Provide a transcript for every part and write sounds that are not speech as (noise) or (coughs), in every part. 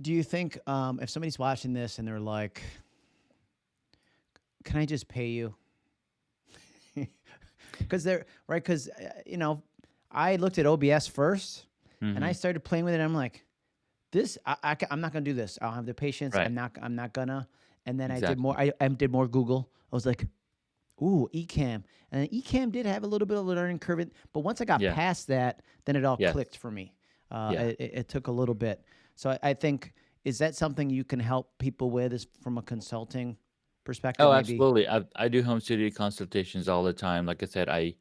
do you think um, if somebody's watching this and they're like, "Can I just pay you?" (laughs) Because they're right. Because uh, you know, I looked at OBS 1st and I hmm started playing with it. I'm like, this, I, I, am not gonna do this. I don't have the patience. Right. I'm not. I'm not gonna. And then I did more. I, I did more Google. I was like, ooh, Ecamm, and then Ecamm did have a little bit of a learning curve, but once I got Yeah. past that, then it all Yes. clicked for me. Uh, Yeah. it it took a little bit. So I, I think is that something you can help people with, is from a consulting perspective, Oh, maybe? absolutely. I I do home studio consultations all the time. Like I said, I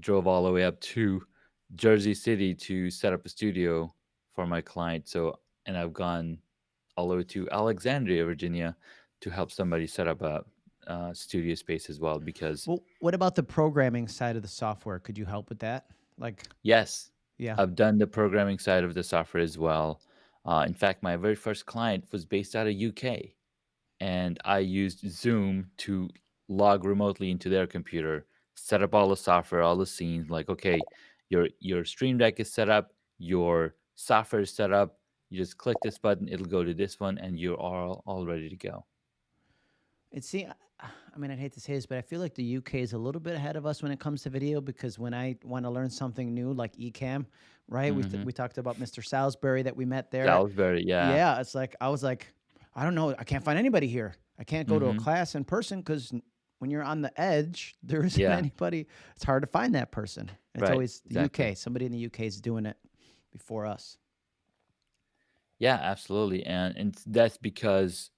drove all the way up to Jersey City to set up a studio for my client. So, and I've gone all the way to Alexandria, Virginia, to help somebody set up a uh, studio space as well. Because Well, what about the programming side of the software? Could you help with that? Like, yes, yeah. I've done the programming side of the software as well. Uh, in fact, my very first client was based out of UK, and I used Zoom to log remotely into their computer, set up all the software, all the scenes. Like, okay, your your Stream Deck is set up, your software is set up. You just click this button, it'll go to this one, and you're all all ready to go. It see, I mean, I'd hate to say this, but I feel like the UK is a little bit ahead of us when it comes to video because when I want to learn something new, like Ecamm, right? We th- hmm we talked about Mr. Salisbury that we met there. Salisbury, yeah. Yeah, it's like I was like, I don't know, I can't find anybody here. I can't go to a hmm class in person because when you're on the edge, (laughs) there isn't Yeah, anybody. It's hard to find that person. It's right, always the exactly. UK. Somebody in the UK is doing it before us. Yeah, absolutely. And and that's because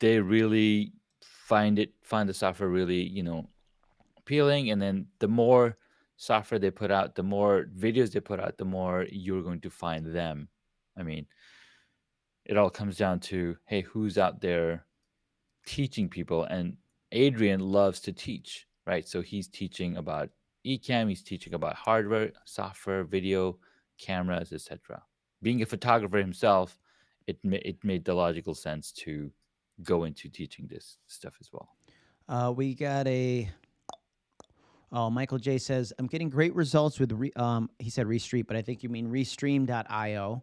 they really find it find the software really, you know, appealing and then the more software they put out, the more videos they put out, the more you're going to find them. I mean, it all comes down to hey, who's out there teaching people and Adrian loves to teach, right? So he's teaching about Ecamm, he's teaching about hardware, software, video, cameras, etc. Being a photographer himself, it it made the logical sense to go into teaching this stuff as well. Uh, we got a Oh, Michael J says, I'm getting great results with, re- um, he said Restream, but I think you mean Restream.io.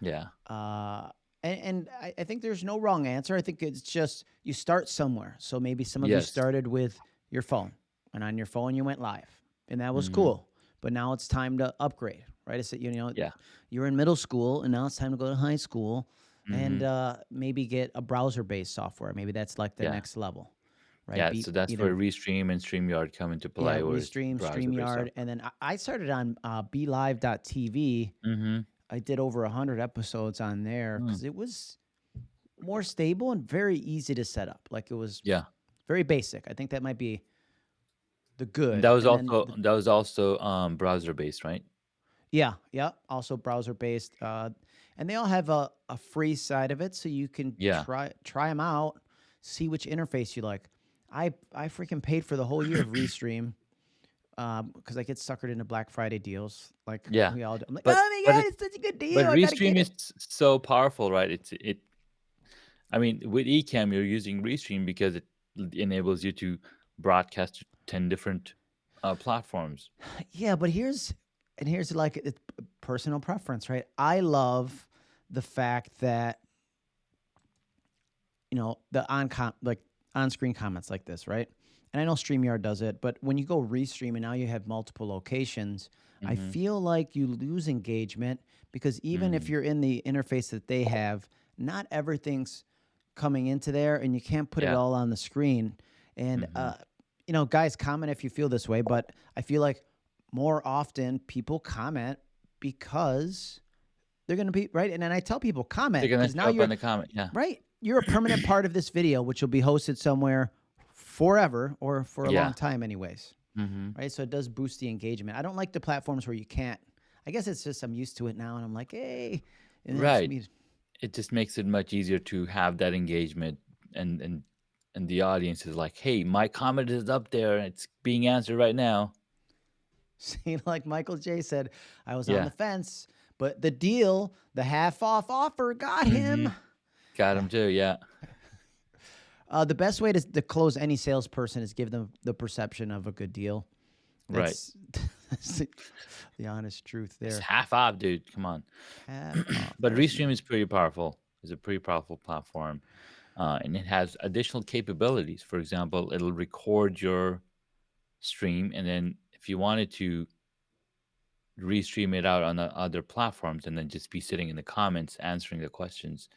Yeah. Uh, and and I, I think there's no wrong answer. I think it's just you start somewhere. So maybe some of you started with your phone, and on your phone you went live, and that was hmm cool. But now it's time to upgrade, right? It's you know Yeah. you're in middle school, and now it's time to go to high school, and hmm uh, maybe get a browser-based software. Maybe that's like the Yeah. next level, right? Yeah. Be So that's either where Restream and StreamYard come into yeah, play, is Restream, browser-based StreamYard, software. and then I, I started on uh, BeLive.tv. Mm-hmm. I did over a hundred episodes on there because it was more stable and very easy to set up. Like it was Yeah. very basic. I think that might be the And good. that was And then also the, that was also um browser based, right? yeah, yeah, also browser based. Uh, and they all have a, a free side of it, so you can Yeah. try try them out, see which interface you like. I I freaking paid for the whole year of (clears throat) Restream because I get suckered into Black Friday deals, like Yeah. we all do. I'm like, oh my god, it it's such a good deal! but I Restream is so powerful, right? It's it I mean, with Ecamm you're using Restream because it enables you to broadcast to 10 different uh platforms. (sighs) Yeah, but here's and here's like it's personal preference, right? I love the fact that you know the on com like on screen comments like this, right? And I know StreamYard does it, but when you go restream and now you have multiple locations, I Mhm. feel like you lose engagement because even if Mm. you're in the interface that they have, not everything's coming into there and you can't put it all on the screen. And Mhm. uh, you know, guys, comment if you feel this way, but I feel like more often people comment because they're going to be right. And then I tell people They're comment going to now you're on the comment. Yeah. right. You're a permanent part of this video, which will be hosted somewhere forever or for a Yeah. long time, anyways. Mhm. Right. So it does boost the engagement. I don't like the platforms where you can't. I guess it's just I'm used to it now, and I'm like, hey, Right. me. It just makes it much easier to have that engagement and and and the audience is like, "Hey, my comment is up there. And it's being answered right now." (laughs) See, like Michael J said, I was on the fence, but the deal, the half off offer, got him. Mhm. Got him too. Yeah. (laughs) Uh, the best way to, to close any salesperson is give them the perception of a good deal. Right. That's, that's (laughs) the, the honest truth It's there. half off, dude. Come on. But That's Restream is pretty powerful It's a pretty powerful platform, uh, and it has additional capabilities. For example, it'll record your stream, and then if you wanted to restream it out on the other platforms, and then just be sitting in the comments answering the questions,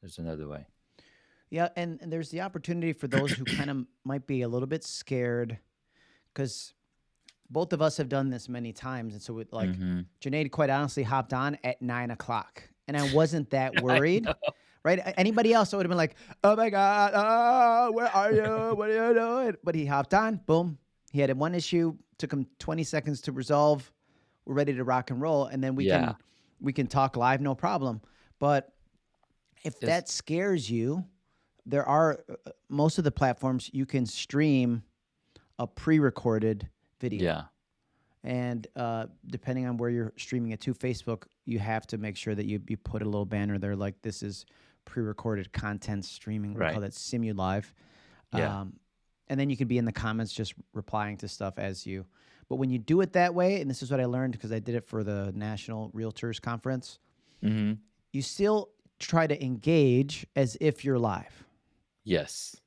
there's another way. Yeah, and, and there's the opportunity for those who kind of (coughs) might be a little bit scared, because both of us have done this many times, and so it, like Mhm. Janaid, quite honestly, hopped on at nine o'clock, and I (laughs) wasn't that worried. Right? Anybody else, I would have been like, "Oh my god, oh, where are you? What are you doing?" But he hopped on. Boom. He had one issue. Took him 20 seconds to resolve. We're ready to rock and roll, and then we Yeah. can we can talk live, no problem. But if Yes. that scares you, there are uh, uh, most of the platforms you can stream a pre-recorded video. Yeah. And uh, depending on where you're streaming it to, Facebook, you have to make sure that you, you put a little banner there like this is pre-recorded content streaming. We Right. call that Simu Live. Yeah. Um, and then you can be in the comments just replying to stuff as you. But when you do it that way, and this is what I learned because I did it for the National Realtors Conference, Mhm. you still try to engage as if you're live, Yes.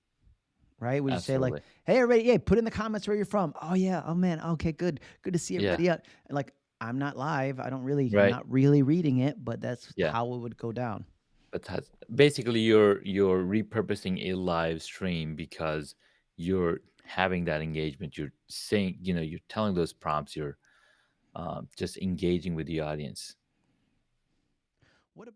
right? Would you say like, "Hey, everybody, yeah, put in the comments where you're from." Oh yeah, oh man, okay, good, good to see everybody out. And like, I'm not live. I don't really, I'm not really reading it, but that's Yeah. how it would go down. But that's basically you're you're repurposing a live stream because you're having that engagement. You're saying, you know, you're telling those prompts. You're um, just engaging with the audience.